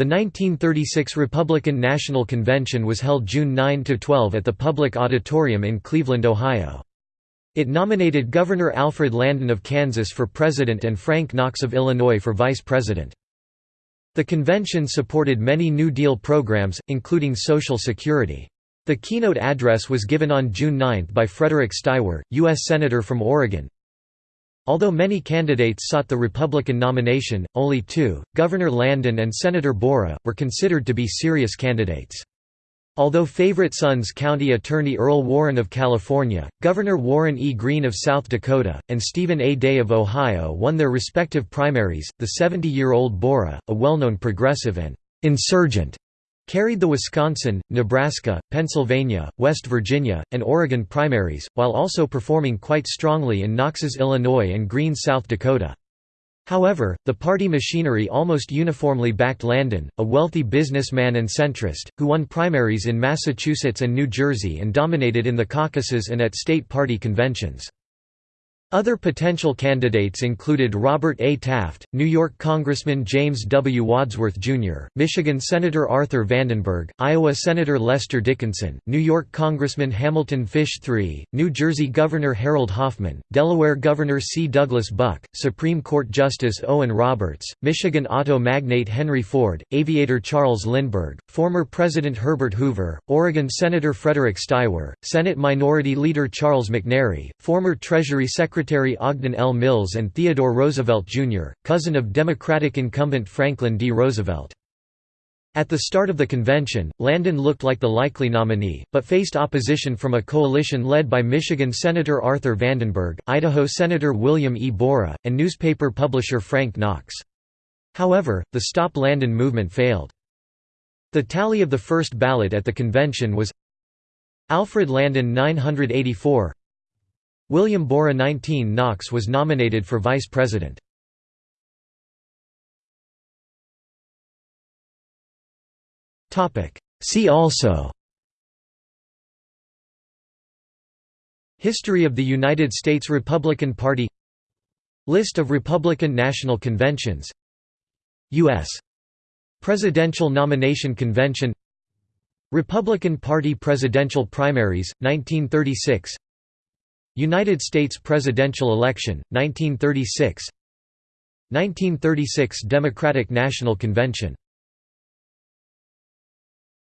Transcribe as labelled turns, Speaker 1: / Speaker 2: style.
Speaker 1: The 1936 Republican National Convention was held June 9–12 at the Public Auditorium in Cleveland, Ohio. It nominated Governor Alfred Landon of Kansas for president and Frank Knox of Illinois for vice president. The convention supported many New Deal programs, including Social Security. The keynote address was given on June 9 by Frederick Steiwer, U.S. Senator from Oregon. Although many candidates sought the Republican nomination, only two, Governor Landon and Senator Borah, were considered to be serious candidates. Although favorite sons County Attorney Earl Warren of California, Governor Warren E. Green of South Dakota, and Stephen A. Day of Ohio won their respective primaries, the 70-year-old Borah, a well-known progressive and «insurgent», carried the Wisconsin, Nebraska, Pennsylvania, West Virginia, and Oregon primaries, while also performing quite strongly in Knox's Illinois and Green's South Dakota. However, the party machinery almost uniformly backed Landon, a wealthy businessman and centrist, who won primaries in Massachusetts and New Jersey and dominated in the caucuses and at state party conventions. Other potential candidates included Robert A. Taft, New York Congressman James W. Wadsworth, Jr., Michigan Senator Arthur Vandenberg, Iowa Senator Lester Dickinson, New York Congressman Hamilton Fish III, New Jersey Governor Harold Hoffman, Delaware Governor C. Douglas Buck, Supreme Court Justice Owen Roberts, Michigan auto magnate Henry Ford, aviator Charles Lindbergh, former President Herbert Hoover, Oregon Senator Frederick Steiwer, Senate Minority Leader Charles McNary, former Treasury Secretary Secretary Ogden L. Mills and Theodore Roosevelt, Jr., cousin of Democratic incumbent Franklin D. Roosevelt. At the start of the convention, Landon looked like the likely nominee, but faced opposition from a coalition led by Michigan Senator Arthur Vandenberg, Idaho Senator William E. Borah, and newspaper publisher Frank Knox. However, the Stop Landon movement failed. The tally of the first ballot at the convention was Alfred Landon 984 William Borah 19 Knox was nominated for vice president. See also History of the United States Republican Party List of Republican National Conventions U.S. Presidential Nomination Convention Republican Party presidential primaries, 1936 United States presidential election, 1936 1936 Democratic National Convention